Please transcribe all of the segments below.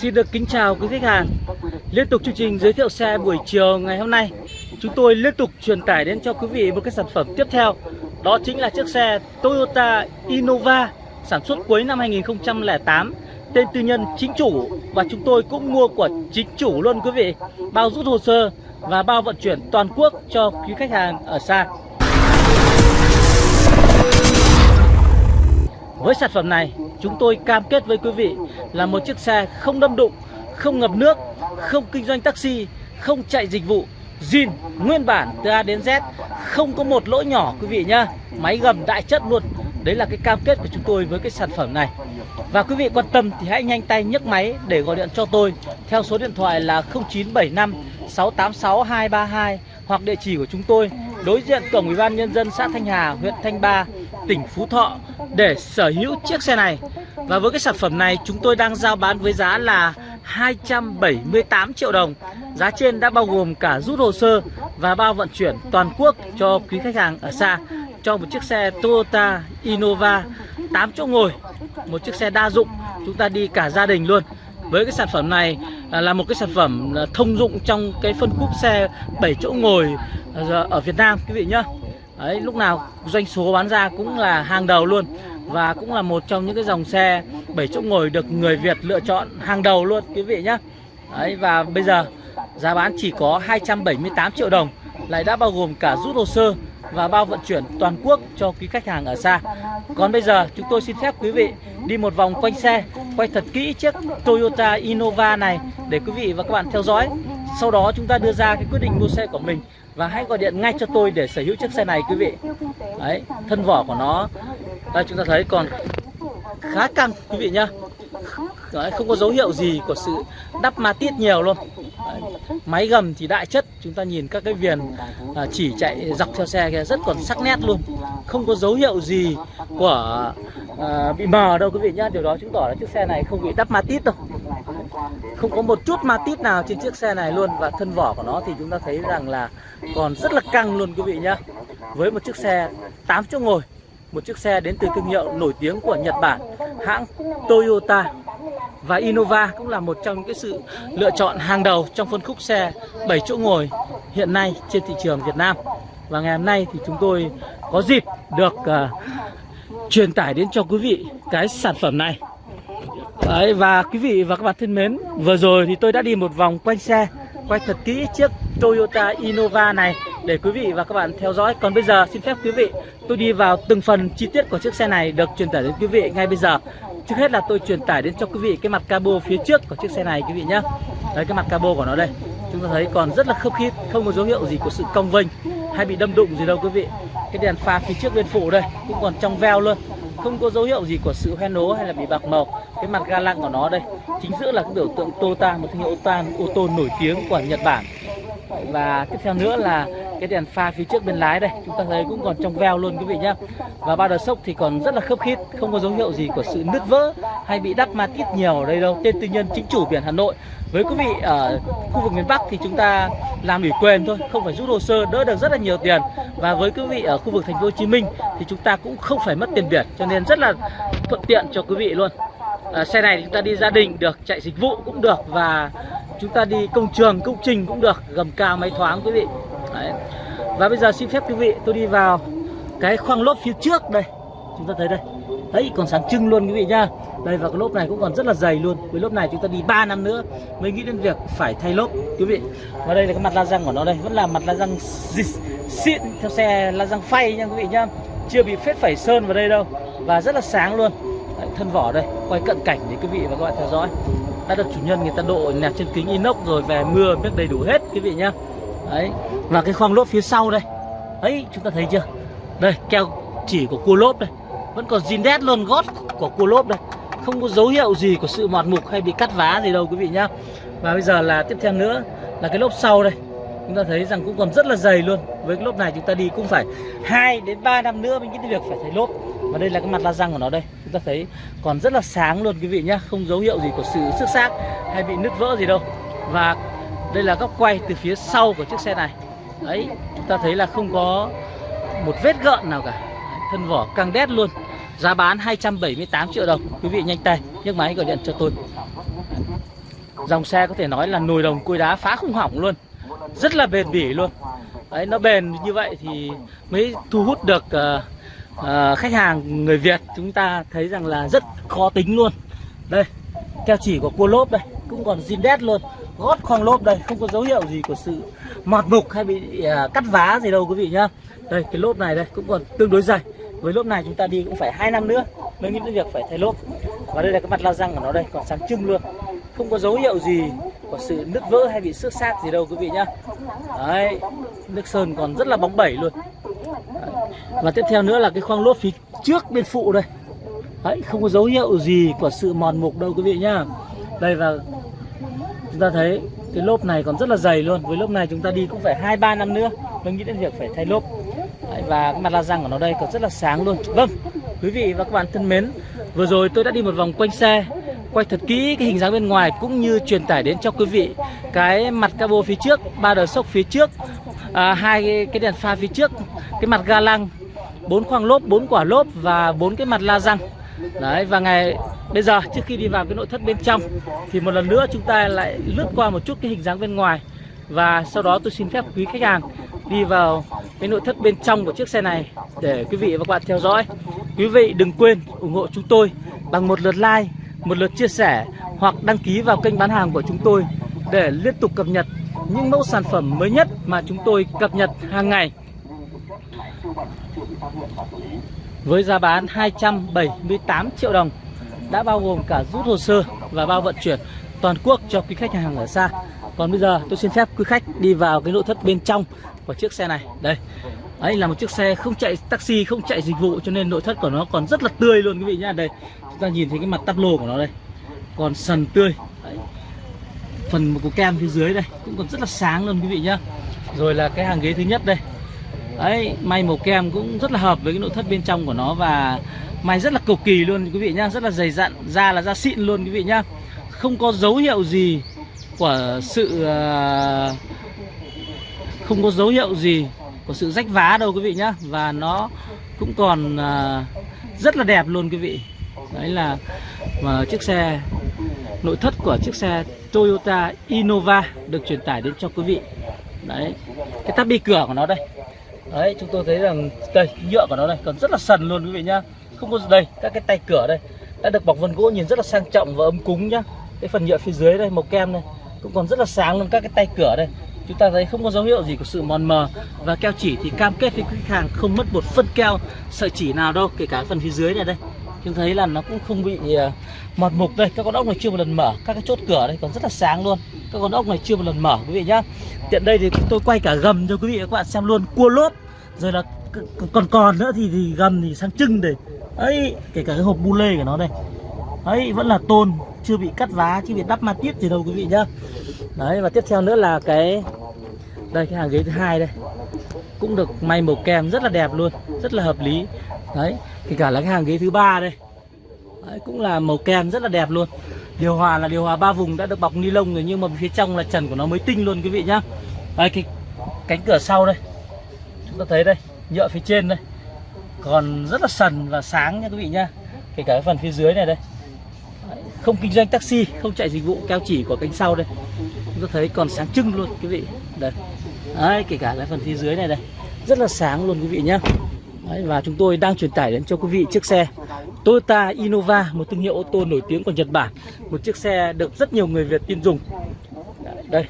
Xin được kính chào quý khách hàng. Liên tục chương trình giới thiệu xe buổi chiều ngày hôm nay. Chúng tôi liên tục truyền tải đến cho quý vị một cái sản phẩm tiếp theo. Đó chính là chiếc xe Toyota Innova Sản xuất cuối năm 2008 Tên tư nhân chính chủ Và chúng tôi cũng mua của chính chủ luôn quý vị. Bao rút hồ sơ và bao vận chuyển toàn quốc cho quý khách hàng ở xa. Với sản phẩm này, chúng tôi cam kết với quý vị là một chiếc xe không đâm đụng, không ngập nước, không kinh doanh taxi, không chạy dịch vụ, zin nguyên bản từ A đến Z, không có một lỗi nhỏ quý vị nhá. Máy gầm đại chất luôn. Đấy là cái cam kết của chúng tôi với cái sản phẩm này. Và quý vị quan tâm thì hãy nhanh tay nhấc máy để gọi điện cho tôi theo số điện thoại là 0975 686 232 hoặc địa chỉ của chúng tôi đối diện cổng ủy ban nhân dân xã Thanh Hà, huyện Thanh Ba, tỉnh Phú Thọ để sở hữu chiếc xe này. Và với cái sản phẩm này chúng tôi đang giao bán với giá là 278 triệu đồng. Giá trên đã bao gồm cả rút hồ sơ và bao vận chuyển toàn quốc cho quý khách hàng ở xa cho một chiếc xe Toyota Innova 8 chỗ ngồi, một chiếc xe đa dụng, chúng ta đi cả gia đình luôn. Với cái sản phẩm này à, là một cái sản phẩm à, thông dụng trong cái phân khúc xe 7 chỗ ngồi à, ở Việt Nam quý vị nhá. Đấy, lúc nào doanh số bán ra cũng là hàng đầu luôn và cũng là một trong những cái dòng xe 7 chỗ ngồi được người Việt lựa chọn hàng đầu luôn quý vị nhá. Đấy và bây giờ giá bán chỉ có 278 triệu đồng lại đã bao gồm cả rút hồ sơ và bao vận chuyển toàn quốc cho quý khách hàng ở xa. Còn bây giờ chúng tôi xin phép quý vị đi một vòng quanh xe, quay thật kỹ chiếc Toyota Innova này để quý vị và các bạn theo dõi. Sau đó chúng ta đưa ra cái quyết định mua xe của mình và hãy gọi điện ngay cho tôi để sở hữu chiếc xe này quý vị. Đấy, thân vỏ của nó đây chúng ta thấy còn khá căng quý vị nhá. Đấy, không có dấu hiệu gì của sự đắp ma tiết nhiều luôn Đấy, máy gầm thì đại chất chúng ta nhìn các cái viền à, chỉ chạy dọc theo xe kia rất còn sắc nét luôn. không có dấu hiệu gì của à, bị mờ đâu quý vị nhá. Điều đó chứng tỏ là chiếc xe này không bị đắp ma tít đâu. Không có một chút ma tít nào trên chiếc xe này luôn. Và thân vỏ của nó thì chúng ta thấy rằng là còn rất là căng luôn quý vị nhá. Với một chiếc xe 8 chỗ ngồi một chiếc xe đến từ thương hiệu nổi tiếng của Nhật Bản hãng Toyota và Innova cũng là một trong những cái sự lựa chọn hàng đầu trong phân khúc xe 7 chỗ ngồi hiện nay trên thị trường Việt Nam. Và ngày hôm nay thì chúng tôi có dịp được uh, truyền tải đến cho quý vị cái sản phẩm này. Đấy, và quý vị và các bạn thân mến vừa rồi thì tôi đã đi một vòng quanh xe quay thật kỹ chiếc Toyota Innova này để quý vị và các bạn theo dõi. Còn bây giờ xin phép quý vị tôi đi vào từng phần chi tiết của chiếc xe này được truyền tải đến quý vị ngay bây giờ trước hết là tôi truyền tải đến cho quý vị cái mặt cabo phía trước của chiếc xe này, quý vị nhé đấy, cái mặt cabo của nó đây. Chúng ta thấy còn rất là khớp khít, không có dấu hiệu gì của sự cong vênh hay bị đâm đụng gì đâu, quý vị. Cái đèn pha phía trước bên phụ đây, cũng còn trong veo luôn. Không có dấu hiệu gì của sự hoen ố hay là bị bạc màu. Cái mặt ga lăng của nó đây, chính giữa là cái biểu tượng Toyota, một thương hiệu ô tô ô tô nổi tiếng của Nhật Bản. Và tiếp theo nữa là cái đèn pha phía trước bên lái đây chúng ta thấy cũng còn trong veo luôn quý vị nhá. Và ba đợt sốc thì còn rất là khớp khít không có dấu hiệu gì của sự nứt vỡ hay bị đắp ma tít nhiều ở đây đâu. Tên tư nhân chính chủ biển Hà Nội với quý vị ở khu vực miền Bắc thì chúng ta làm ủy quyền thôi không phải rút hồ sơ đỡ được rất là nhiều tiền. Và với quý vị ở khu vực thành phố Hồ Chí Minh thì chúng ta cũng không phải mất tiền biển cho nên rất là thuận tiện cho quý vị luôn. À, xe này chúng ta đi gia đình được chạy dịch vụ cũng được và chúng ta đi công trường công trình cũng được gầm cao máy thoáng quý vị. Đấy. và bây giờ xin phép quý vị tôi đi vào cái khoang lốp phía trước đây. Chúng ta thấy đây. Đấy còn sáng trưng luôn quý vị nhá. Đây và cái lốp này cũng còn rất là dày luôn. Với lốp này chúng ta đi 3 năm nữa mới nghĩ đến việc phải thay lốp quý vị. Và đây là cái mặt la răng của nó đây. Vẫn là mặt la răng xịn theo xe la răng phay nha quý vị nhá. Chưa bị phết phẩy sơn vào đây đâu. Và rất là sáng luôn. Đấy, thân vỏ đây. Quay cận cảnh để quý vị và các bạn theo dõi. Đã được chủ nhân người ta độ nẹp trên kính inox rồi về mưa biết đầy đủ hết quý vị nhá đấy và cái khoang lốp phía sau đây. Ấy, chúng ta thấy chưa? Đây, keo chỉ của cua lốp đây. Vẫn còn zin đét luôn gót của cua lốp đây. Không có dấu hiệu gì của sự mọt mục hay bị cắt vá gì đâu quý vị nhá. Và bây giờ là tiếp theo nữa là cái lốp sau đây. Chúng ta thấy rằng cũng còn rất là dày luôn. Với cái lốp này chúng ta đi cũng phải 2 đến 3 năm nữa mới nghĩ việc phải thay lốp. Và đây là cái mặt la răng của nó đây. Chúng ta thấy còn rất là sáng luôn quý vị nhá. Không dấu hiệu gì của sự xước xác hay bị nứt vỡ gì đâu. Và đây là góc quay từ phía sau của chiếc xe này. Đấy chúng ta thấy là không có một vết gợn nào cả. Thân vỏ căng đét luôn. Giá bán 278 triệu đồng. Quý vị nhanh tay nhấc máy gọi điện cho tôi. Dòng xe có thể nói là nồi đồng cối đá phá không hỏng luôn. Rất là bền bỉ luôn. Đấy, nó bền như vậy thì mới thu hút được uh, uh, khách hàng người Việt. Chúng ta thấy rằng là rất khó tính luôn. Đây keo chỉ của cua lốp đây cũng còn zin đét luôn gót khoang lốp đây không có dấu hiệu gì của sự mọt mục hay bị à, cắt vá gì đâu quý vị nhá. Đây cái lốp này đây cũng còn tương đối dày. Với lốp này chúng ta đi cũng phải hai năm nữa mới nghĩ đến việc phải thay lốp. Và đây là cái mặt la răng của nó đây còn sáng trưng luôn. Không có dấu hiệu gì của sự nứt vỡ hay bị xước xác gì đâu quý vị nhá. Đấy nước sơn còn rất là bóng bẩy luôn. Đấy. và tiếp theo nữa là cái khoang lốp phía trước bên phụ đây. Đấy không có dấu hiệu gì của sự mòn mục đâu quý vị nhá. Đây và chúng ta thấy cái lốp này còn rất là dày luôn. Với lốp này chúng ta đi cũng phải hai ba năm nữa mới nghĩ đến việc phải thay lốp. Đấy, và cái mặt la răng của nó đây còn rất là sáng luôn. Vâng quý vị và các bạn thân mến vừa rồi tôi đã đi một vòng quanh xe quay thật kỹ cái hình dáng bên ngoài cũng như truyền tải đến cho quý vị cái mặt cabo phía trước ba đời sốc phía trước à, hai cái, cái đèn pha phía trước cái mặt ga lăng bốn khoang lốp bốn quả lốp và bốn cái mặt la răng. Đấy và ngày bây giờ, trước khi đi vào cái nội thất bên trong, thì một lần nữa chúng ta lại lướt qua một chút cái hình dáng bên ngoài. Và sau đó tôi xin phép quý khách hàng đi vào cái nội thất bên trong của chiếc xe này để quý vị và các bạn theo dõi. Quý vị đừng quên ủng hộ chúng tôi bằng một lượt like, một lượt chia sẻ hoặc đăng ký vào kênh bán hàng của chúng tôi để liên tục cập nhật những mẫu sản phẩm mới nhất mà chúng tôi cập nhật hàng ngày. Với giá bán 278 triệu đồng đã bao gồm cả rút hồ sơ và bao vận chuyển toàn quốc cho quý khách hàng ở xa. Còn bây giờ tôi xin phép quý khách đi vào cái nội thất bên trong của chiếc xe này. Đây. Ấy là một chiếc xe không chạy taxi, không chạy dịch vụ, cho nên nội thất của nó còn rất là tươi luôn quý vị nhá. Đây, chúng ta nhìn thấy cái mặt tắp lô của nó đây. Còn sần tươi. Đấy. phần của kem phía dưới đây cũng còn rất là sáng luôn quý vị nhá. Rồi là cái hàng ghế thứ nhất đây. Ấy may màu kem cũng rất là hợp với cái nội thất bên trong của nó và mày rất là cực kỳ luôn, quý vị nhá, rất là dày dặn, da là da xịn luôn, quý vị nhá. Không có dấu hiệu gì của sự ờ, không có dấu hiệu gì của sự rách vá đâu, quý vị nhá. Và nó cũng còn ờ, rất là đẹp luôn, quý vị. Đấy là, mà chiếc xe, nội thất của chiếc xe Toyota Innova được truyền tải đến cho quý vị. Đấy, cái tắp bi cửa của nó đây. Đấy, chúng tôi thấy rằng, đây, nhựa của nó đây, còn rất là sần luôn, quý vị nhá không có đây, các cái tay cửa đây, đã được bọc vân gỗ nhìn rất là sang trọng và ấm cúng nhá. Cái phần nhựa phía dưới đây, màu kem này cũng còn rất là sáng luôn các cái tay cửa đây. Chúng ta thấy không có dấu hiệu gì của sự mòn mờ và keo chỉ thì cam kết với khách hàng không mất một phân keo sợi chỉ nào đâu, kể cả phần phía dưới này đây. Chúng thấy là nó cũng không bị à, mọt mục đây. Các con ốc này chưa một lần mở, các cái chốt cửa đây còn rất là sáng luôn. Các con ốc này chưa một lần mở, quý vị nhá. Tiện đây thì tôi quay cả gầm cho quý vị và các bạn xem luôn. Cua lốp rồi là còn còn nữa thì, thì gầm thì sang trưng đây ấy kể cả cái hộp bu lê của nó đây. Ấy vẫn là tôn chưa bị cắt vá chưa bị đắp ma tiết gì đâu quý vị nhá. Đấy và tiếp theo nữa là cái đây cái hàng ghế thứ hai đây. Cũng được may màu kem rất là đẹp luôn rất là hợp lý. Đấy kể cả là cái hàng ghế thứ ba đây. Đấy, cũng là màu kem rất là đẹp luôn. Điều hòa là điều hòa ba vùng đã được bọc ni lông rồi nhưng mà phía trong là trần của nó mới tinh luôn quý vị nhá. Đây cái cánh cửa sau đây. Chúng ta thấy đây nhựa phía trên đây. Còn rất là sần và sáng nha quý vị nhá kể cả cái phần phía dưới này đây. Không kinh doanh taxi không chạy dịch vụ keo chỉ của cánh sau đây. Chúng ta thấy còn sáng trưng luôn quý vị. Đây. Đấy kể cả cái phần phía dưới này đây. Rất là sáng luôn quý vị nhá. Đấy, và chúng tôi đang truyền tải đến cho quý vị chiếc xe Toyota Innova một thương hiệu ô tô nổi tiếng của Nhật Bản. Một chiếc xe được rất nhiều người Việt tin dùng. Đây.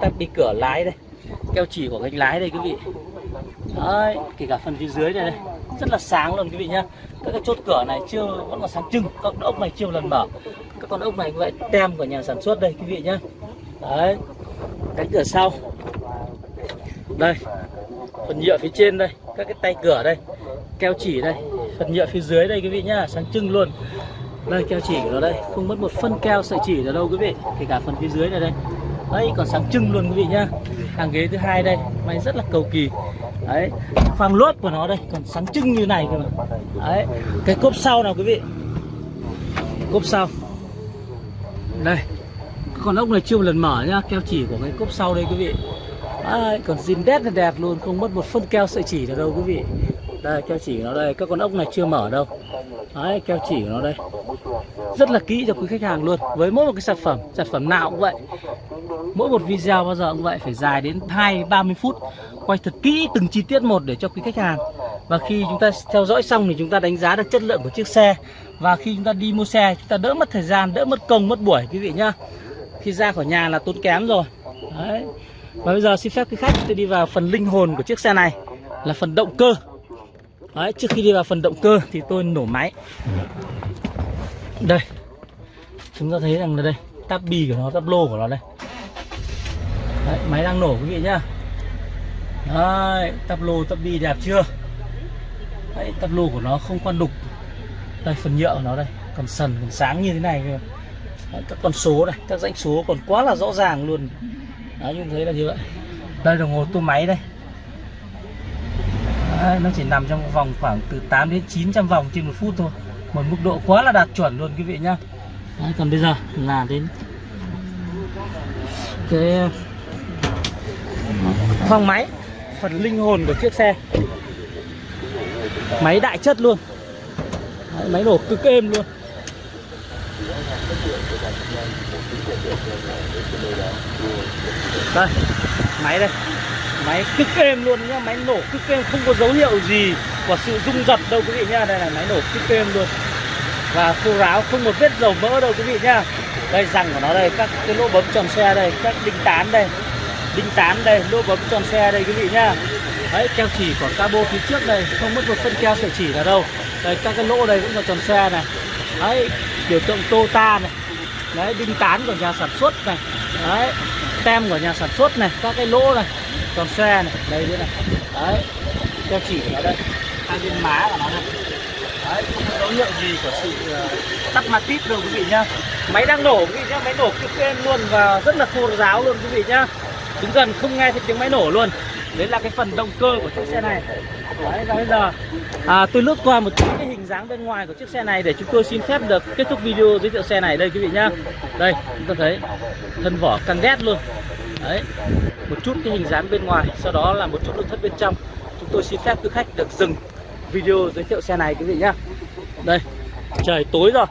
Tắt đi cửa lái đây. Keo chỉ của cánh lái đây quý vị đấy, kể cả phần phía dưới này đây, rất là sáng luôn quý vị nhá. Các cái chốt cửa này chưa, vẫn còn sáng trưng, các con ốc này chưa lần mở. Các con ốc này cũng vậy tem của nhà sản xuất đây quý vị nhá. Đấy, cánh cửa sau. Đây, phần nhựa phía trên đây, các cái tay cửa đây, keo chỉ đây, phần nhựa phía dưới đây quý vị nhá, sáng trưng luôn. Đây, keo chỉ của nó đây, không mất một phân keo sợi chỉ ở đâu quý vị, kể cả phần phía dưới này đây đấy còn sáng trưng luôn quý vị nhá. Hàng ghế thứ hai đây may rất là cầu kỳ. Đấy khoang lốt của nó đây còn sáng trưng như này cơ mà. Đấy cái cốp sau nào quý vị? Cốp sau. Đây con ốc này chưa một lần mở nhá keo chỉ của cái cốp sau đây quý vị. Đấy, còn zin đét là đẹp luôn không mất một phân keo sợi chỉ nào đâu quý vị đây, keo chỉ của nó đây. Các con ốc này chưa mở đâu. Đấy, keo chỉ của nó đây. Rất là kỹ cho quý khách hàng luôn. Với mỗi một cái sản phẩm sản phẩm nào cũng vậy. Mỗi một video bao giờ cũng vậy. Phải dài đến hai, ba mươi phút. Quay thật kỹ từng chi tiết một để cho quý khách hàng. Và khi chúng ta theo dõi xong thì chúng ta đánh giá được chất lượng của chiếc xe. Và khi chúng ta đi mua xe, chúng ta đỡ mất thời gian, đỡ mất công, mất buổi, quý vị nhá. Khi ra khỏi nhà là tốn kém rồi. Đấy. Và bây giờ xin phép quý khách, tôi đi vào phần linh hồn của chiếc xe này. Là phần động cơ đấy trước khi đi vào phần động cơ thì tôi nổ máy. Đây. Chúng ta thấy rằng là đây táp bi của nó táp lô của nó đây. Đấy, máy đang nổ quý vị nhá. Đấy táp lô táp bi đẹp chưa? Đấy táp lô của nó không quan đục. Đây phần nhựa của nó đây còn sần còn sáng như thế này cơ. Đấy, các con số này các dãnh số còn quá là rõ ràng luôn. Đấy như thấy là như vậy. Đây đồng hồ tua máy đây. Đấy, nó chỉ nằm trong vòng khoảng từ 8 đến 900 vòng trên một phút thôi. Một mức độ quá là đạt chuẩn luôn quý vị nhá. Đấy, còn bây giờ là đến cái ờ, khoang máy phần linh hồn của chiếc xe. Máy đại chất luôn. Đấy, máy nổ cực êm luôn. Đây máy đây máy cực êm luôn nhá, máy nổ cực êm, không có dấu hiệu gì của sự rung giật đâu quý vị nhá. Đây là máy nổ cực êm luôn. Và khô ráo, không một vết dầu mỡ đâu quý vị nhá. Đây, răng của nó đây, các cái lỗ bấm tròn xe đây, các đinh tán đây, đinh tán đây, lỗ bấm tròn xe đây quý vị nhá. Đấy, keo chỉ của cabo phía trước đây, không mất một phân keo sợi chỉ nào đâu. Đây, các cái lỗ đây cũng là tròn xe này. Đấy, biểu tượng tota này. Đấy, đinh tán của nhà sản xuất này. Đấy, tem của nhà sản xuất này, các cái lỗ này tròn xe này. Đây nữa này. Đấy keo chỉ của nó đây. Hai bên má của nó đây đấy không có dấu hiệu gì của sự ờ, tắc tắt tít đâu quý vị nhá. Máy đang nổ quý vị nhá. Máy nổ cực êm luôn và rất là khô ráo luôn quý vị nhá. Đứng gần không nghe thấy tiếng máy nổ luôn. Đấy là cái phần động cơ của chiếc xe này. Đấy và bây giờ à, tôi lướt qua một chút cái hình dáng bên ngoài của chiếc xe này để chúng tôi xin phép được kết thúc video giới thiệu xe này đây quý vị nhá. Đây chúng ta thấy thân vỏ căng ghét luôn đấy một chút cái hình dáng bên ngoài sau đó là một chút nội thất bên trong. Chúng tôi xin phép quý khách được dừng video giới thiệu xe này quý vị nhá. Đây trời tối rồi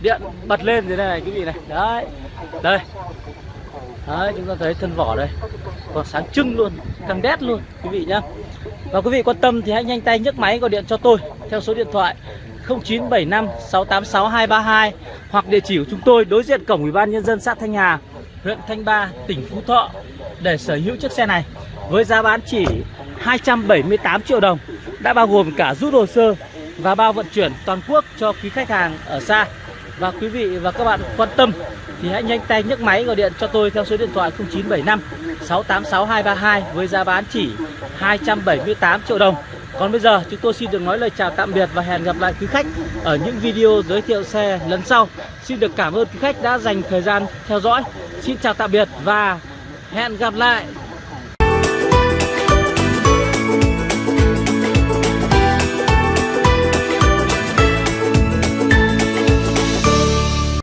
điện bật lên thế này quý vị này. Đấy đây. Đấy chúng ta thấy thân vỏ đây. Còn sáng trưng luôn căng đét luôn quý vị nhá. Và quý vị quan tâm thì hãy nhanh tay nhấc máy gọi điện cho tôi theo số điện thoại 0975 686 232 hoặc địa chỉ của chúng tôi đối diện cổng Ủy ban nhân dân xã Thanh Hà, huyện Thanh Ba, tỉnh Phú Thọ để sở hữu chiếc xe này với giá bán chỉ 278 triệu đồng đã bao gồm cả rút hồ sơ và bao vận chuyển toàn quốc cho quý khách hàng ở xa và quý vị và các bạn quan tâm thì hãy nhanh tay nhấc máy gọi điện cho tôi theo số điện thoại 0975 686 232 với giá bán chỉ 278 triệu đồng. Còn bây giờ chúng tôi xin được nói lời chào tạm biệt và hẹn gặp lại quý khách ở những video giới thiệu xe lần sau. Xin được cảm ơn quý khách đã dành thời gian theo dõi. Xin chào tạm biệt và hẹn gặp lại.